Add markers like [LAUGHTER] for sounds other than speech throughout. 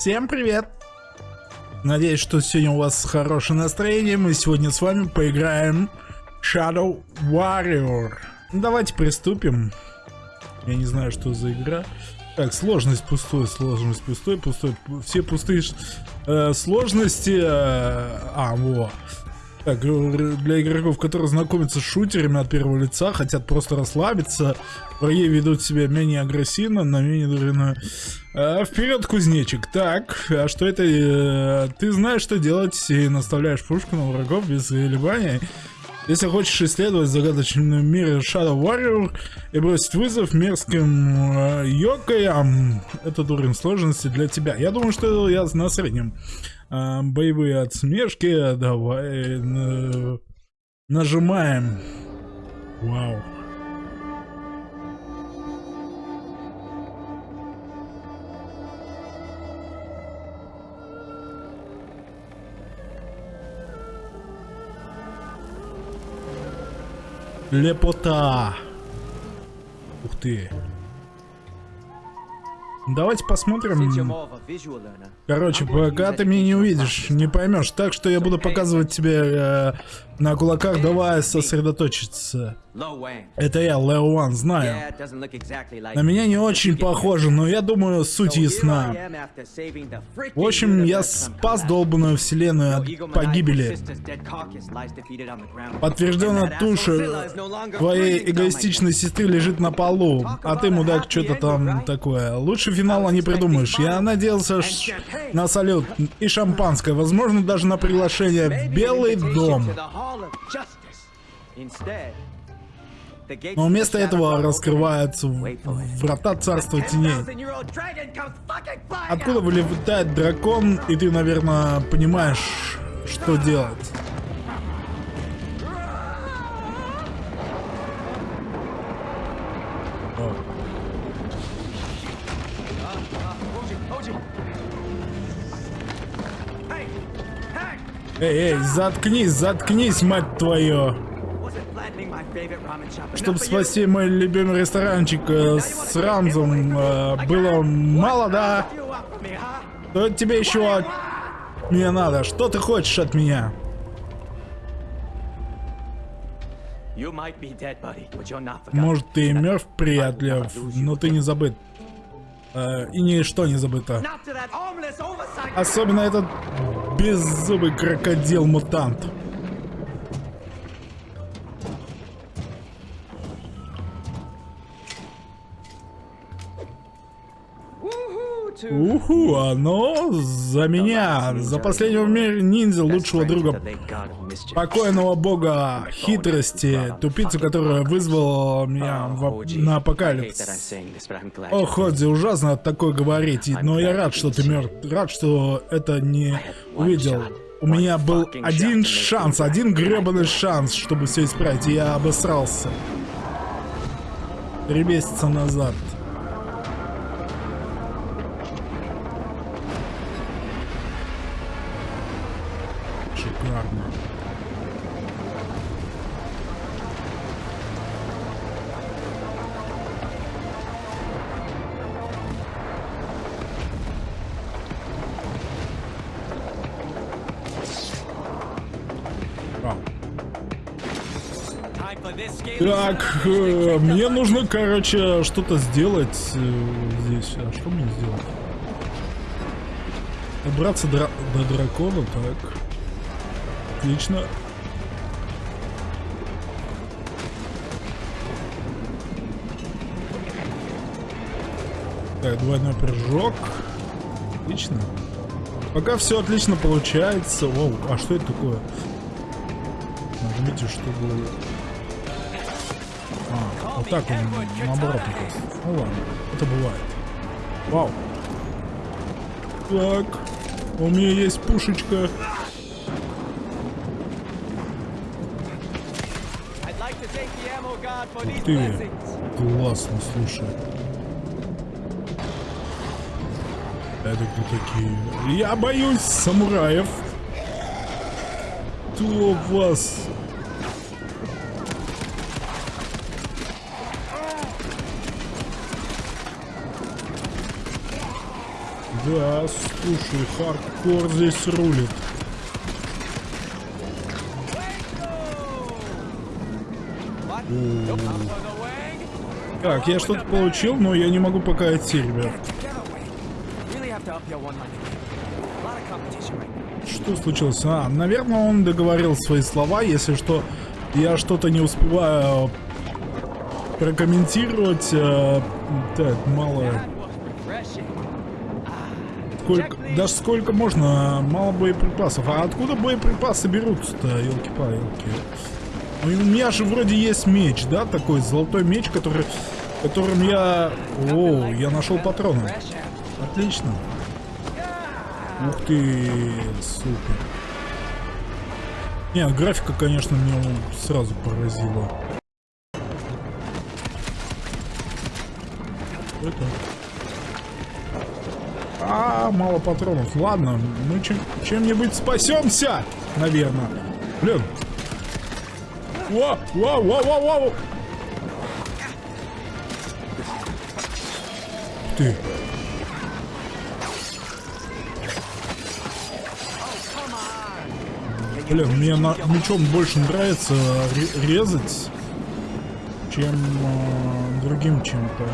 Всем привет! Надеюсь, что сегодня у вас хорошее настроение. Мы сегодня с вами поиграем Shadow Warrior. Давайте приступим. Я не знаю, что за игра. Так, сложность пустой, сложность пустой, пустой. Все пустые э, сложности. Э, а, во. Так, для игроков, которые знакомятся с шутерами от первого лица, хотят просто расслабиться, враги ведут себя менее агрессивно, на менее дурно. А, вперед, кузнечик. Так, а что это? Э, ты знаешь, что делать, и наставляешь пушку на врагов без колебаний. Если хочешь исследовать загадочный мир Shadow Warrior и бросить вызов мерзким э, йокаям, этот уровень сложности для тебя. Я думаю, что я на среднем. Э, боевые отсмешки, давай нажимаем. Вау. Лепота. Ух ты. Давайте посмотрим. Короче, пока ты меня не увидишь, не поймешь. Так что я буду показывать тебе э, на кулаках, давай сосредоточиться. Это я, Лео Ван, знаю. На меня не очень похоже, но я думаю, суть ясна. В общем, я спас долбанную вселенную от погибели. Подтвержденная туша твоей эгоистичной сестры лежит на полу, а ты, мудак, что-то там такое. Лучше финала не придумаешь. Я надеялся на салют и шампанское, возможно, даже на приглашение в Белый дом. Но вместо этого раскрываются врата царства теней. Откуда вылетает дракон, и ты, наверное, понимаешь, что делать. Эй, эй, заткнись, заткнись, мать твою. Чтобы спасти мой любимый ресторанчик э, с Рамзом, э, было мало, да? Что тебе еще от меня надо? Что ты хочешь от меня? Может, ты и мертв, приятель, но ты не забыт. Э, и ничто не забыто. Особенно этот беззубый крокодил-мутант. Уху, оно за меня, за последнего мира ниндзя, лучшего друга. покойного бога хитрости, тупицу, которая вызвала меня в, на апокалипсис. О, Ходзи, ужасно такое говорить, но я рад, что ты мертв, рад, что это не увидел. У меня был один шанс, один гребаный шанс, чтобы все исправить, и я обосрался. Три месяца назад. Шикарно. Так, э, мне нужно, короче, что-то сделать э, здесь. А что мне сделать? Добраться до, до дракона, так. Отлично. Так, двойной прыжок. Отлично. Пока все отлично получается. Оу, а что это такое? Нажмите, чтобы... А, вот так он наоборот Ну ладно, это бывает. Вау. Так, у меня есть пушечка. Ух ты, классно, слушай. Это кто такие? Я боюсь самураев. Кто вас? Да, слушай, хардкор здесь рулит. Так, я что-то получил, но я не могу пока идти, ребят. Что случилось? А, наверное, он договорил свои слова. Если что, я что-то не успеваю прокомментировать. Э, так, мало... Сколько, даже сколько можно, мало боеприпасов. А откуда боеприпасы берутся-то, елки-палки? Ну, у меня же вроде есть меч, да, такой золотой меч, который, которым я... О, я нашел патроны. Отлично. Ух ты, супер. Не, графика, конечно, меня сразу поразила. Это... А, мало патронов. Ладно, мы чем, чем-нибудь спасемся, наверное. Блин. Вау, вау, вау, вау, вау. Ты. Блин, мне на, мечом больше нравится резать, чем э, другим чем-то.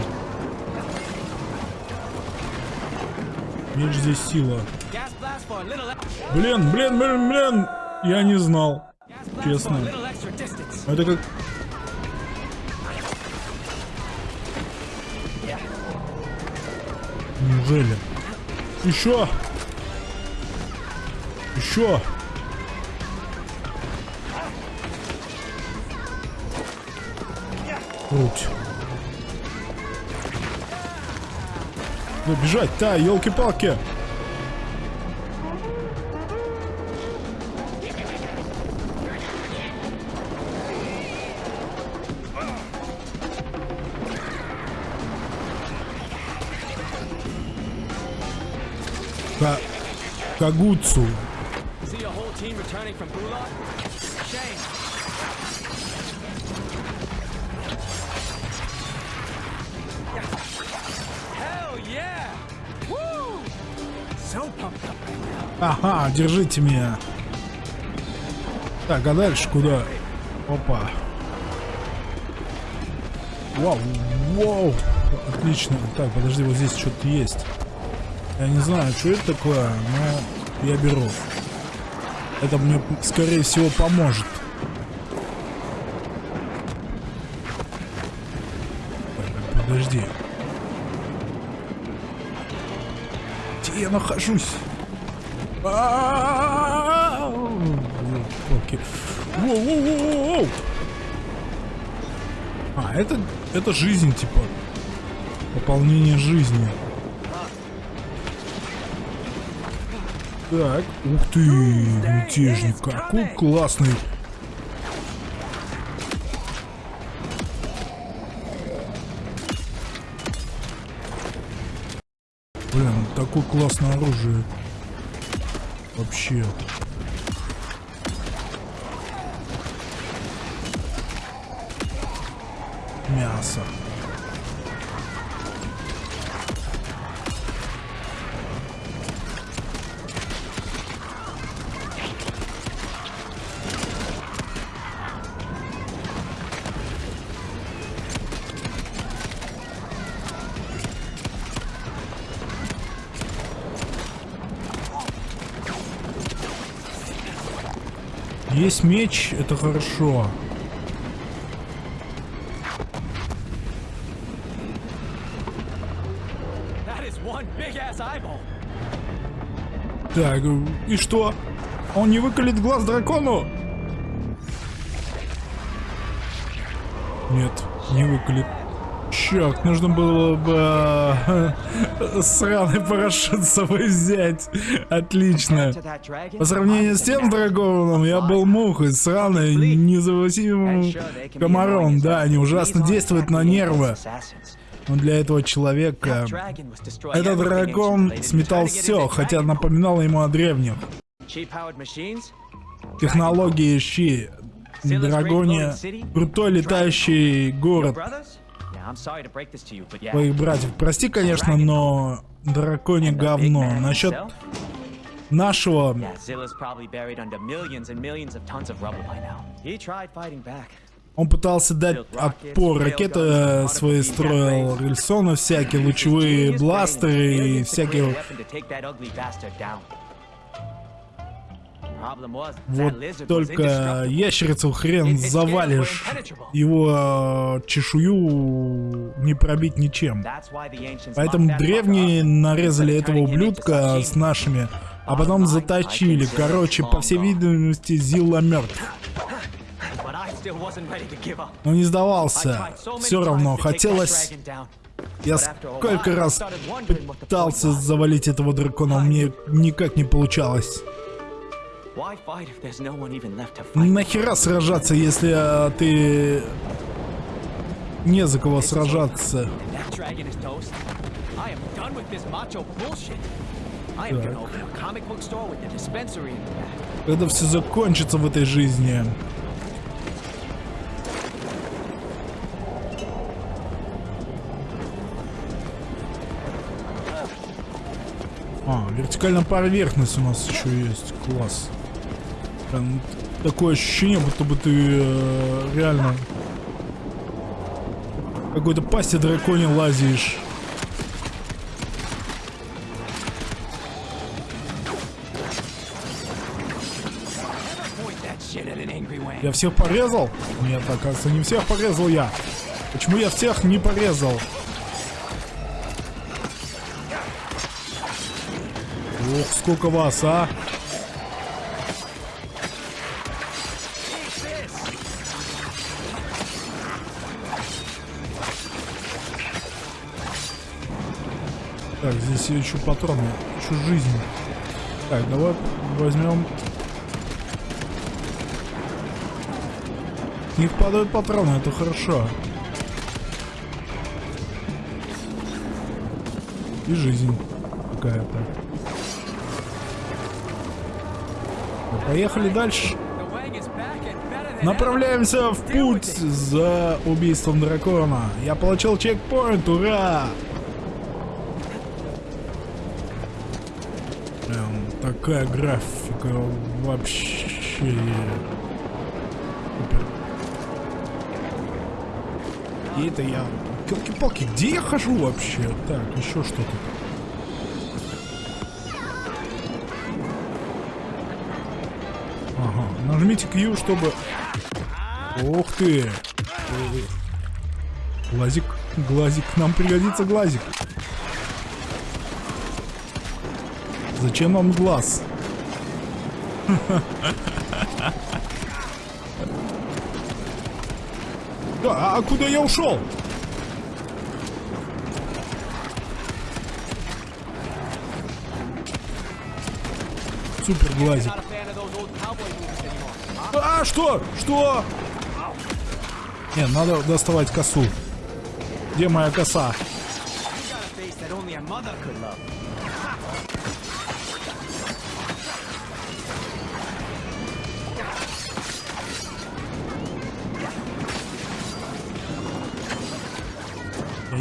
Меч здесь сила. Блин, блин, блин, блин! Я не знал. Честно. Это как... Неужели? Еще! Еще! Круть. Ну, бежать, да, елки-палки. Gulag? Shame. Ага, держите меня. Так, а дальше куда? Опа. Вау, вау. Отлично. Так, подожди, вот здесь что-то есть. Я не знаю, что это такое, но я беру. Это мне, скорее всего, поможет. Подожди. Где я нахожусь? А, это, это жизнь, типа. Пополнение жизни. Так, ух ты, мятежник, какой классный. Блин, такое классное оружие. Вообще. Мясо. Есть меч, это хорошо. Так, и что? Он не выколет глаз дракону? Нет, не выколет. Черт, нужно было бы э, сраный [LAUGHS] парашют с собой взять. Отлично. По сравнению с тем драконом, я был мухой, сраной, независимым комаром. Да, они ужасно действуют на нервы. Но для этого человека этот дракон сметал все, хотя напоминал ему о древних. Технологии щи. Драгоне. Крутой летающий город. Твоих братьев. Прости, конечно, но драконе говно. Насчет нашего... Он пытался дать отпор. Ракеты свои строил, рельсоны всякие, лучевые бластеры и всякие... Вот только ящерицу хрен завалишь. Его чешую не пробить ничем. Поэтому древние нарезали этого ублюдка с нашими, а потом заточили. Короче, по всей видимости, Зилла мертв. Но не сдавался. Все равно хотелось... Я сколько раз пытался завалить этого дракона, мне никак не получалось. Нахера сражаться, если а, ты... Не за кого сражаться. Когда все закончится в этой жизни. А, вертикальная поверхность у нас еще есть. Класс. Прям такое ощущение, будто бы ты э, реально какой-то пасти драконе лазишь. Я всех порезал? Нет, оказывается, не всех порезал я. Почему я всех не порезал? Ох, сколько вас, а? Так, здесь еще патроны, еще жизнь. Так, давай возьмем. С них падают патроны, это хорошо. И жизнь какая-то. Поехали дальше. Направляемся в путь за убийством дракона. Я получил чекпоинт, ура! Такая графика вообще... Супер. И это я... Келки-палки, где я хожу вообще? Так, еще что-то. Ага, нажмите Q, чтобы... Ух ты! Глазик, глазик, нам пригодится глазик. Зачем вам глаз? А, а куда я ушел? Супер глазик. А, что? Что? Не, надо доставать косу. Где моя коса?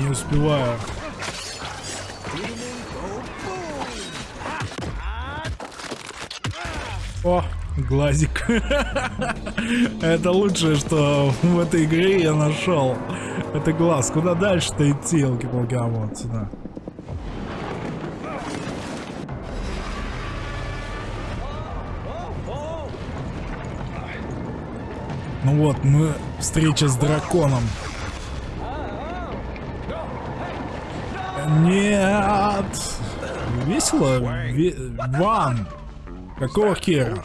Не успеваю. О, глазик. [LAUGHS] Это лучшее, что в этой игре я нашел. Это глаз. Куда дальше-то идти, елки-палки, а вот сюда. Ну вот, мы встреча с драконом. Нет! Весело? Ве... Ван! Какого хера?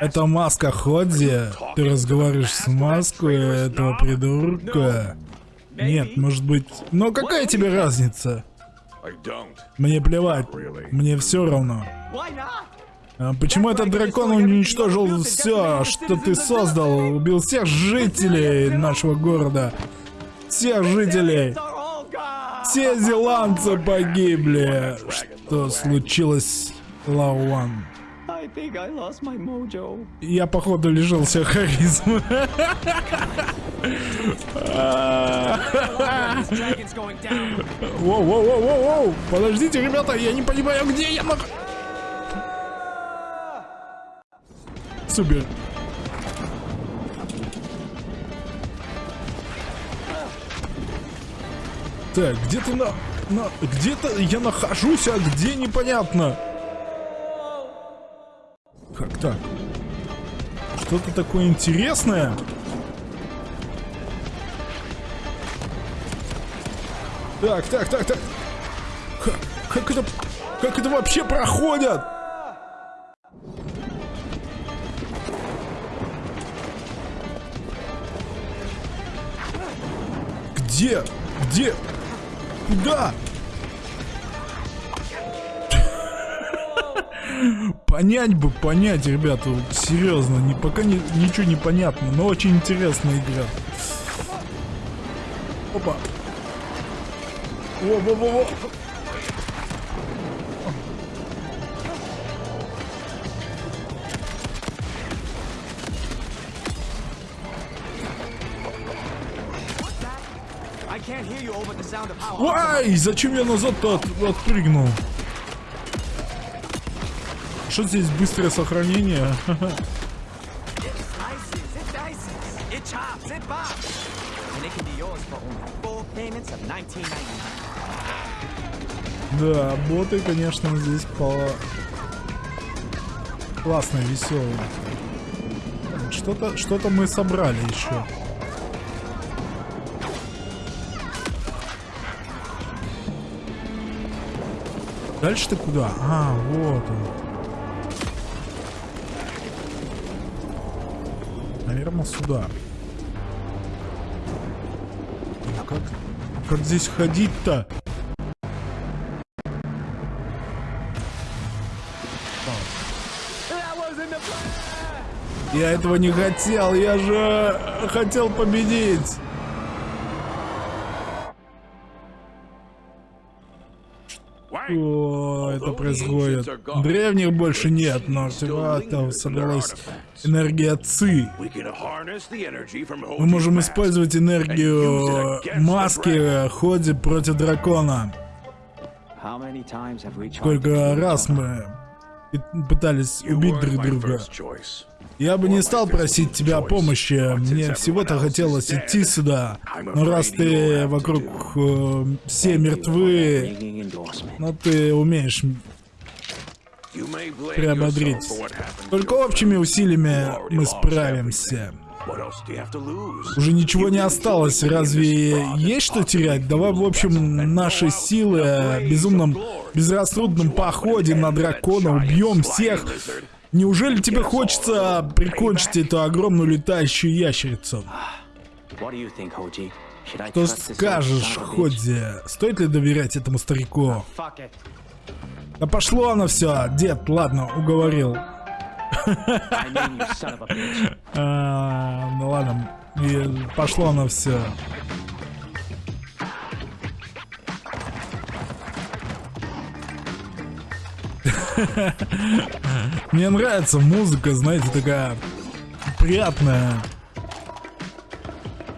Это маска Ходзи? Ты разговариваешь с маской этого придурка? Нет, может быть... Но какая тебе разница? Мне плевать. Мне все равно. А почему этот дракон уничтожил все, что ты создал? Убил всех жителей нашего города. Всех жителей. Все зеландцы погибли. Что случилось, Лауан? Я, походу, лишился харизмы. This dragon's going down. Воу, воу, воу, воу, воу. Подождите, ребята, я не понимаю, где я. Супер. Так, где-то на... на... Где-то я нахожусь, а где непонятно. Как так? Что-то такое интересное? Так, так, так, так. Как, как это... Как это вообще проходят? Где? Где? Куда? Понять бы, понять, ребята, вот серьезно, не, пока не, ничего не понятно, но очень интересная игра. Опа. Во-во-во-во. Ай, зачем я назад-то от- отпрыгнул? Что здесь быстрое сохранение? It slices, it dices, it chops, it bops. And it can be yours for only four payments of 19.99. Да, боты, конечно, здесь по... Классные, веселые. Так, Что-то что мы собрали еще. Дальше ты куда? А, вот он. Наверное, сюда. А Как, как здесь ходить-то? Я этого не хотел, я же хотел победить. Что это происходит? Древних больше нет, но артефактов собралась энергия ЦИ. Мы можем использовать энергию маски в ходе против дракона. Сколько раз мы пы- пытались убить друг друга. Я бы не стал просить тебя о помощи. Мне всего-то хотелось идти сюда. Но раз ты вокруг э, все мертвы, но ты умеешь приободрить. Только общими усилиями мы справимся. Уже ничего не осталось. Разве есть что терять? Давай, в общем, наши силы безумном, безрассудном походе на дракона убьем всех. Неужели тебе хочется прикончить эту огромную летающую ящерицу? Что скажешь? Ходи? Стоит ли доверять этому старику? Да пошло оно все, дед, ладно, уговорил. [LAUGHS] А, ну ладно, пошло оно все. [LAUGHS] Мне нравится музыка, знаете, такая приятная.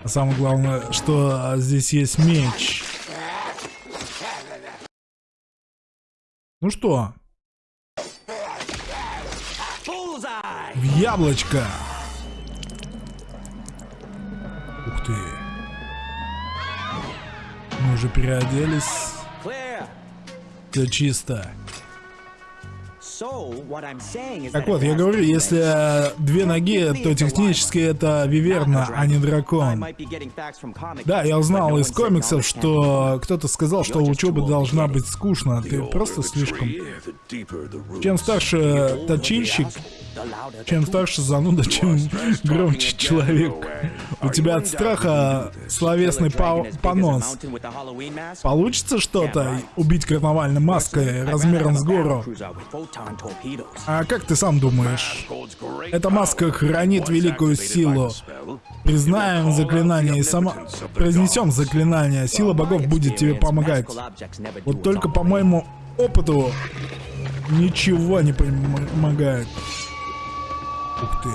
А самое главное, что здесь есть меч. Ну что, в яблочко. Ух ты. Мы уже переоделись. Все чисто. Так вот, я говорю, если э, две ноги, то технически это виверна, а не дракон. Да, я узнал из комиксов, что кто-то сказал, что учеба должна быть скучно. Ты просто слишком... Чем старше точильщик, чем старше зануда, чем громче человек. У тебя от страха словесный по- понос. Получится что-то убить карнавальной маской размером с гору? А как ты сам думаешь? Эта маска хранит великую силу. Признаем заклинание и сама... Произнесем заклинание, сила богов будет тебе помогать. Вот только по моему опыту ничего не помогает. Ух ты.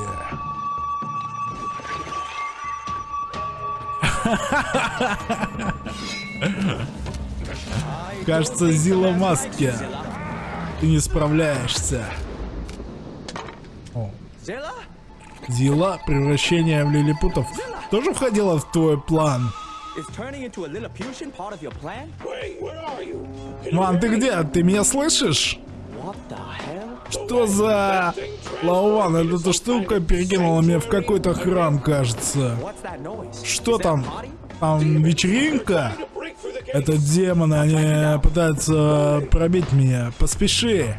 [LAUGHS] Кажется, Зила в маске. Ты не справляешься. О. Зила, превращение в лилипутов, тоже входило в твой план? Ман, ты где? Ты меня слышишь? Что за... Лауван, эта штука перекинула меня в какой-то храм, кажется. Что там? Там вечеринка? Это демоны, они пытаются пробить меня. Поспеши.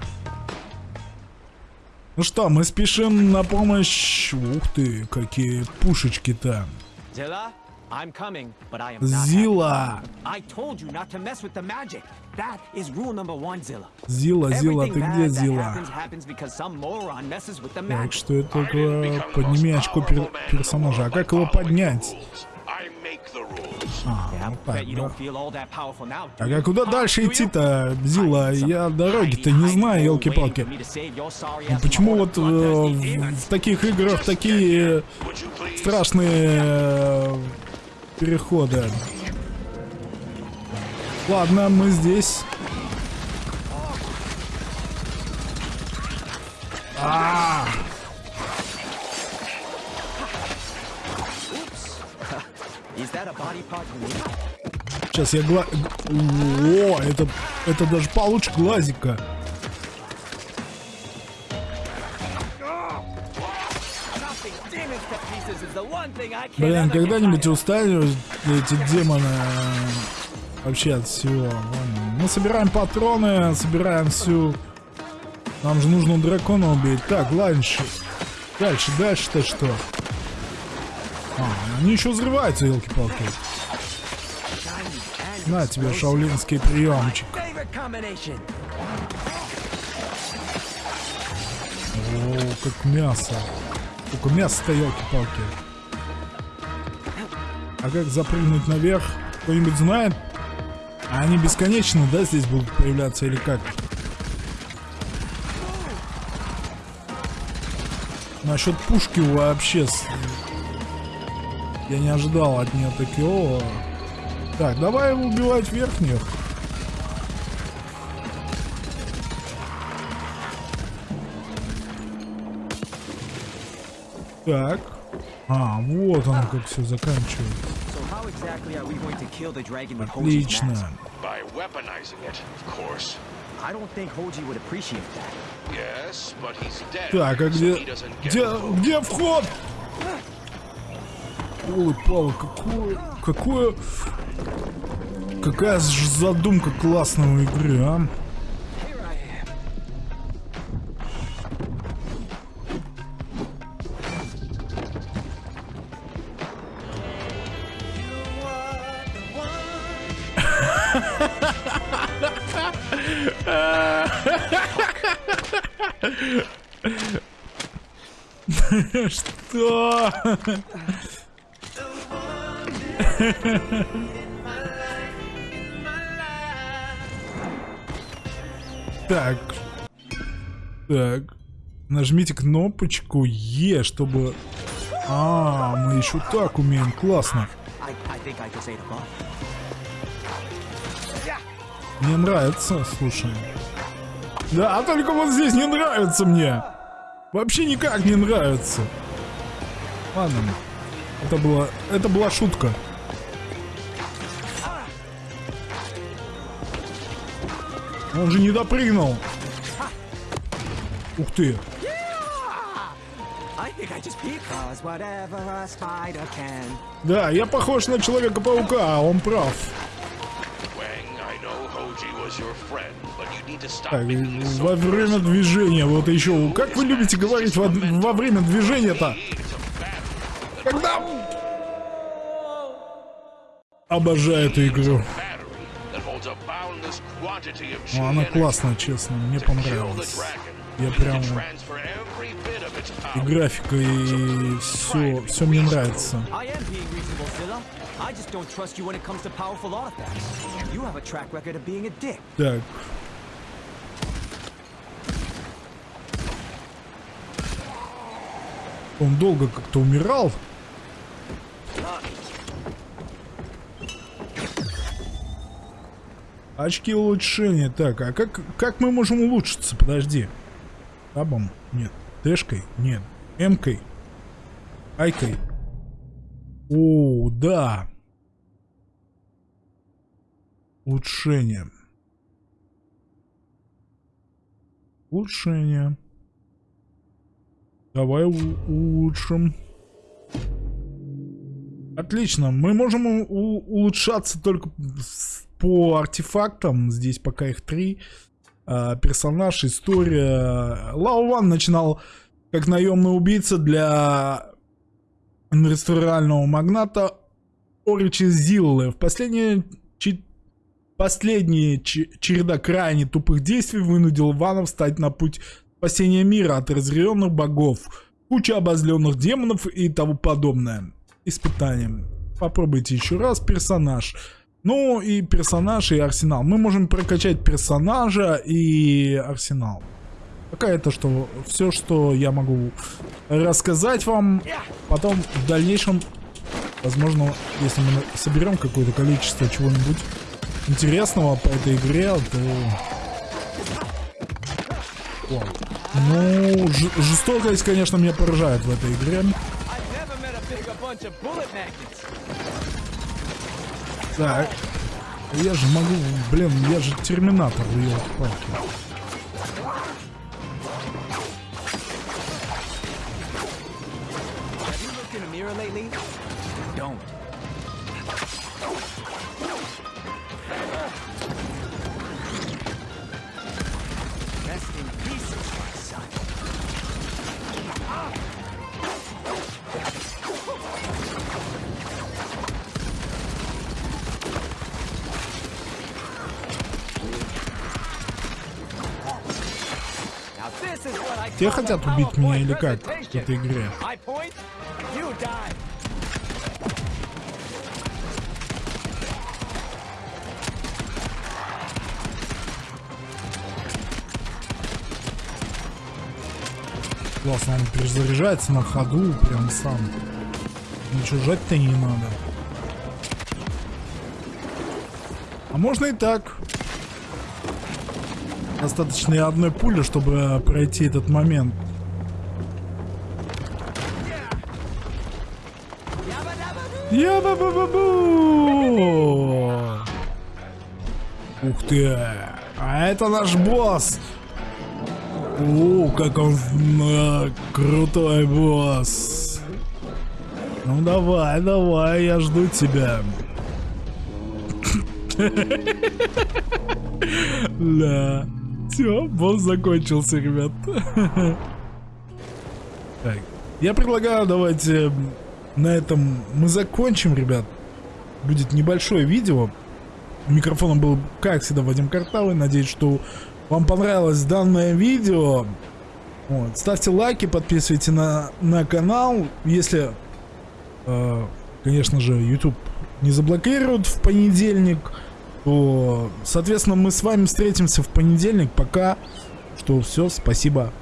Ну что, мы спешим на помощь... Ух ты, какие пушечки-то. Zilla, I'm coming, but I am not. Зила. happy. I told you not to mess with the magic. That is rule number one, Zilla. Зила, Зила, ты где, Зила? Так, что это такое? Подними очко пер- персонажа. А как его поднять? А, ну так, да. Так, а куда дальше идти-то, Зила? Я дороги-то не знаю, елки-палки. Ну, Почему вот э, в, в таких играх такие страшные переходы? Ладно, мы здесь. А, you need? сейчас я гла... О, это, это даже получше глазика. Блин, когда-нибудь устанешь эти демоны э, вообще от всего. Ладно. Мы собираем патроны, собираем всю... Нам же нужно дракона убить. Так, дальше. Дальше, дальше-то что? А, они еще взрываются, елки-палки. На тебе шаулинский приемчик. О, как мясо. Сколько мяса-то, елки-палки. А как запрыгнуть наверх? Кто-нибудь знает? А они бесконечно, да, здесь будут появляться или как? Насчет пушки вообще... Я не ожидал от нее такого. Так, давай убивать верхних. Так. А, вот оно как все заканчивается. Отлично. Так, а где... Где, где вход? Ой, Пава, какое... Какое... Какая ж задумка классная у игры, а? Что? Так. Так. Нажмите кнопочку Е, чтобы... А, мы еще так умеем. Классно. Мне нравится, слушай. Да, а только вот здесь не нравится мне. Вообще никак не нравится. Ладно. Это была, это была шутка. Он же не допрыгнул. Ух ты. Да, я похож на Человека-паука, а он прав. Так, во время движения, вот еще. Как вы любите говорить во, во время движения-то? Когда... Обожаю эту игру. Ну, она классная, честно, мне dragon, Я прям- И графика, и все, все мне нравится. I just don't trust you when it comes to powerful artifacts. You have a track record of being a dick. Так. Он долго как-то умирал. Очки улучшения. Так, а как, как мы можем улучшиться? Подожди. Табом? Нет. Тэшкой? Нет. М-кой? Айкой? О, да. Улучшение. Улучшение. Давай улучшим. Отлично. Мы можем улучшаться только по артефактам. Здесь пока их три. А, персонаж, история. Лао Ван начинал как наемный убийца для инвестиционного магната Оричи Зиллы. В последние Последняя череда крайне тупых действий вынудил Ванов встать на путь спасения мира от разъяренных богов, куча обозленных демонов и тому подобное. Испытанием. Попробуйте еще раз персонаж. Ну и персонаж и арсенал. Мы можем прокачать персонажа и арсенал. Пока это что все, что я могу рассказать вам. Потом в дальнейшем, возможно, если мы соберем какое-то количество чего-нибудь интересного по этой игре, то... Вау. Ну, жестокость, конечно, меня поражает в этой игре. Так. Я же могу... Блин, я же терминатор, елки-палки. Don't. Те хотят убить меня или как в этой игре? Классно, он перезаряжается на ходу прям сам. Ничего жать-то не надо. А можно и так. Достаточно и одной пули, чтобы пройти этот момент. Я ба ба ба бу Ух ты! А это наш босс! О, как он э, крутой босс! Ну давай, давай, я жду тебя. Да. Все, босс закончился, ребят. Так, я предлагаю, давайте на этом мы закончим, ребят. Будет небольшое видео. Микрофоном был, как всегда, Вадим Картавый. Надеюсь, что вам понравилось данное видео. Вот. Ставьте лайки, подписывайтесь на, на канал. Если, э, конечно же, YouTube не заблокируют в понедельник то, соответственно, мы с вами встретимся в понедельник. Пока что все, спасибо.